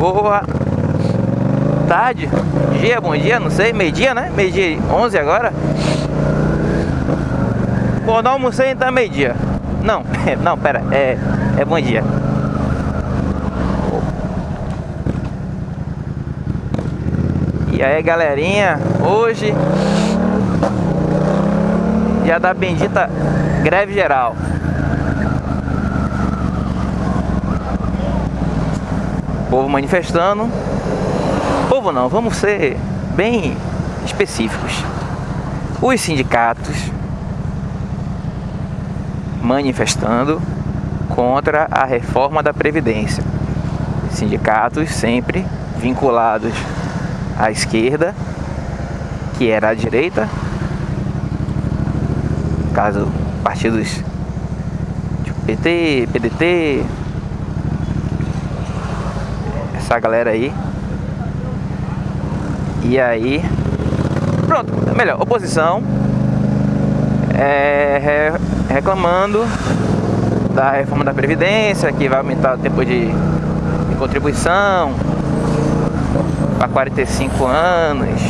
Boa tarde, dia, bom dia, não sei, meio dia, né? Meio dia 11 agora. Bom, não almocei então é meio dia. Não, não, pera, é, é bom dia. E aí, galerinha, hoje dia da bendita greve geral. Povo manifestando. Povo não, vamos ser bem específicos. Os sindicatos manifestando contra a reforma da Previdência. Sindicatos sempre vinculados à esquerda, que era a direita, caso partidos PT, PDT, essa galera aí. E aí, pronto, melhor, oposição é, reclamando da reforma da Previdência, que vai aumentar o tempo de, de contribuição para 45 anos.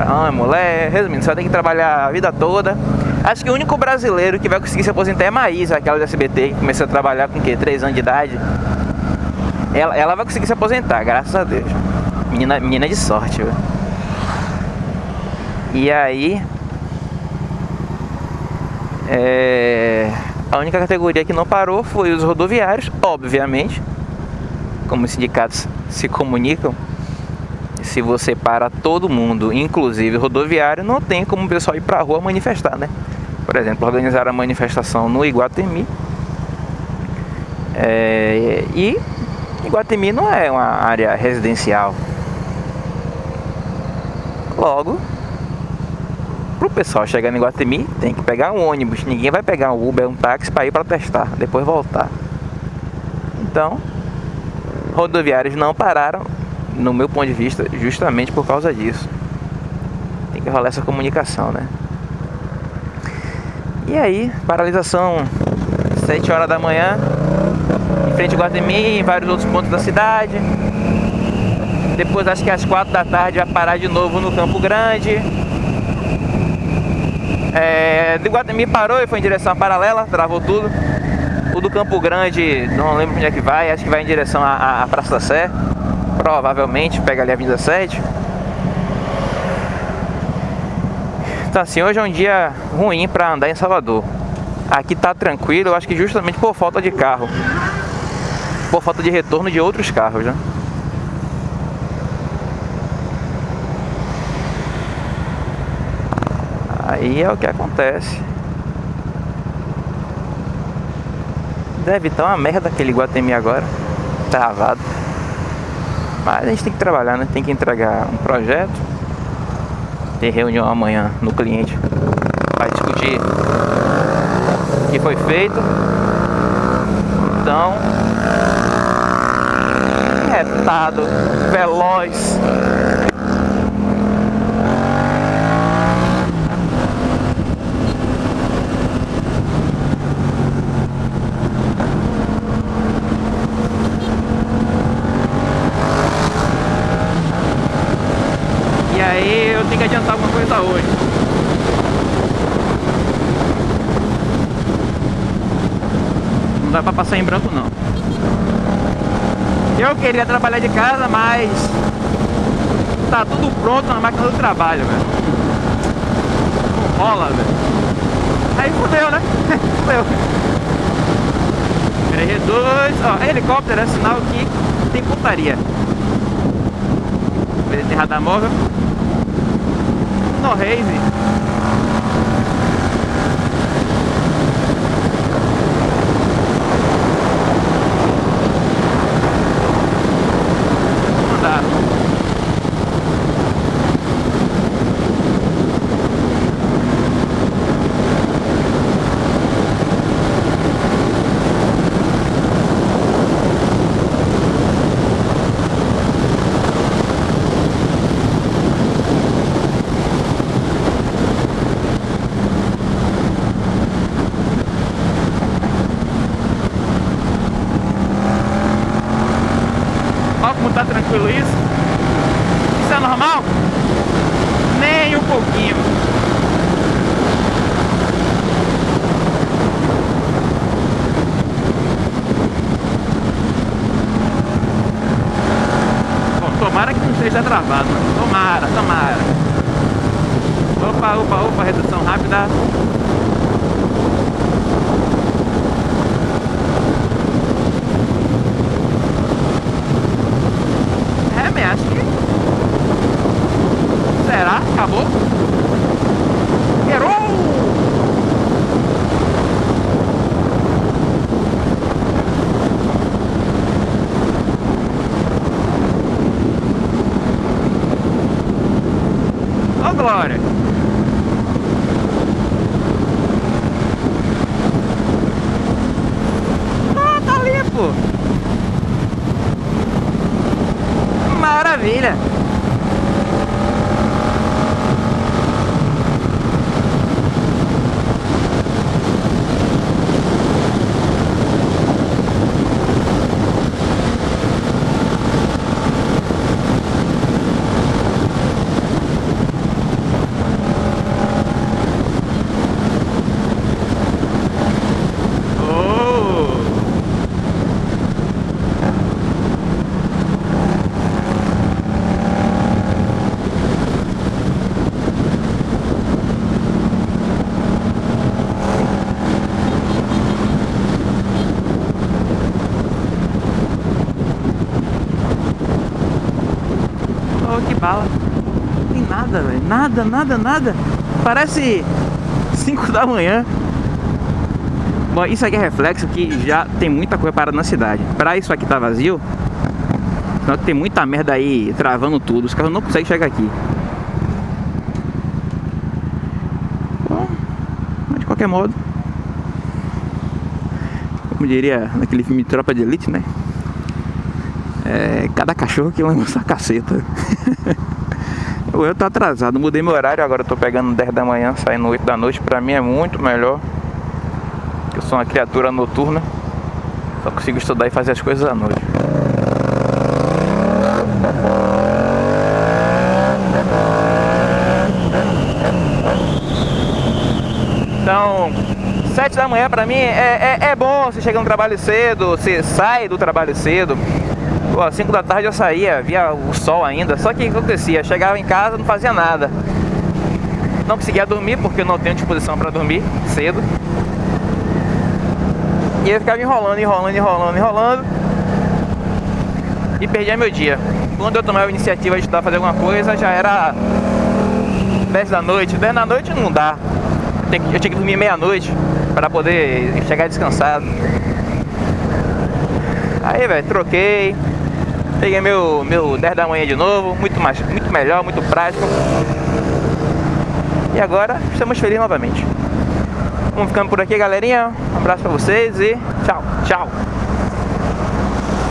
Ah, mulher, resumindo, vai ter que trabalhar a vida toda. Acho que o único brasileiro que vai conseguir se aposentar é a Maísa, aquela do SBT, que começou a trabalhar com o quê? 3 anos de idade. Ela, ela vai conseguir se aposentar, graças a Deus. Menina, menina de sorte? E aí. É, a única categoria que não parou foi os rodoviários, obviamente. Como os sindicatos se comunicam. Se você para todo mundo, inclusive rodoviário, não tem como o pessoal ir pra rua manifestar, né? Por exemplo, organizar a manifestação no Iguatemi. É, e Iguatemi não é uma área residencial. Logo, para o pessoal chegar em Iguatemi, tem que pegar um ônibus. Ninguém vai pegar um Uber, um táxi para ir para testar, depois voltar. Então, rodoviários não pararam, no meu ponto de vista, justamente por causa disso. Tem que rolar essa comunicação, né? E aí, paralisação 7 horas da manhã, frente ao Guatemi, em vários outros pontos da cidade. Depois acho que às 4 da tarde vai parar de novo no Campo Grande. É, do Guatemi parou e foi em direção paralela, travou tudo. O do Campo Grande, não lembro onde é que vai, acho que vai em direção à, à Praça da Sé. Provavelmente, pega ali a Avenida 7. Então assim, hoje é um dia ruim para andar em Salvador. Aqui tá tranquilo, eu acho que justamente por falta de carro por falta de retorno de outros carros, né? Aí é o que acontece. Deve estar uma merda aquele Guatemi agora. Travado. Mas a gente tem que trabalhar, né? Tem que entregar um projeto. Ter reunião amanhã no cliente. Vai discutir o que foi feito. Então, retado, veloz. E aí eu tenho que adiantar alguma coisa hoje. Não dá pra passar em branco não. Eu queria trabalhar de casa, mas tá tudo pronto na máquina do trabalho, velho. Não rola, velho. Aí fudeu, né? fudeu. R2, ó, helicóptero é sinal que tem putaria. Beleza, radar móvel. No Raze. Tranquilo isso. Isso é normal? Nem um pouquinho. Bom, tomara que não esteja travado. Tomara, tomara. Opa, opa, opa, redução rápida. Acabou. Errou! Oh, glória! Ah, tá limpo! Maravilha! bala. Tem nada. Nada, nada. Parece 5 da manhã. Bom, isso aqui é reflexo que já tem muita coisa parada na cidade. Pra isso aqui tá vazio, senão tem muita merda aí travando tudo. Os carros não conseguem chegar aqui. Bom, mas de qualquer modo, como diria naquele filme Tropa de Elite, né? É, cada cachorro que lembra essa caceta. eu tô atrasado, mudei meu horário, agora eu tô pegando 10 da manhã, saindo 8 da noite, pra mim é muito melhor. Eu sou uma criatura noturna, só consigo estudar e fazer as coisas à noite. Então, 7 da manhã pra mim é, é, é bom, você chega no trabalho cedo, você sai do trabalho cedo, Pô, 5 da tarde eu saía, via o sol ainda. Só que o que acontecia? Chegava em casa, não fazia nada. Não conseguia dormir porque eu não tenho disposição para dormir cedo. E eu ficava enrolando, enrolando, enrolando, enrolando. E perdia meu dia. Quando eu tomava a iniciativa de estudar fazer alguma coisa, já era 10 da noite. 10 da noite não dá. Eu tinha que dormir meia-noite para poder chegar descansado. Aí, velho, troquei. Peguei meu, meu 10 da manhã de novo, muito, mais, muito melhor, muito prático. E agora estamos felizes novamente. Vamos ficando por aqui, galerinha. Um abraço pra vocês e tchau, tchau.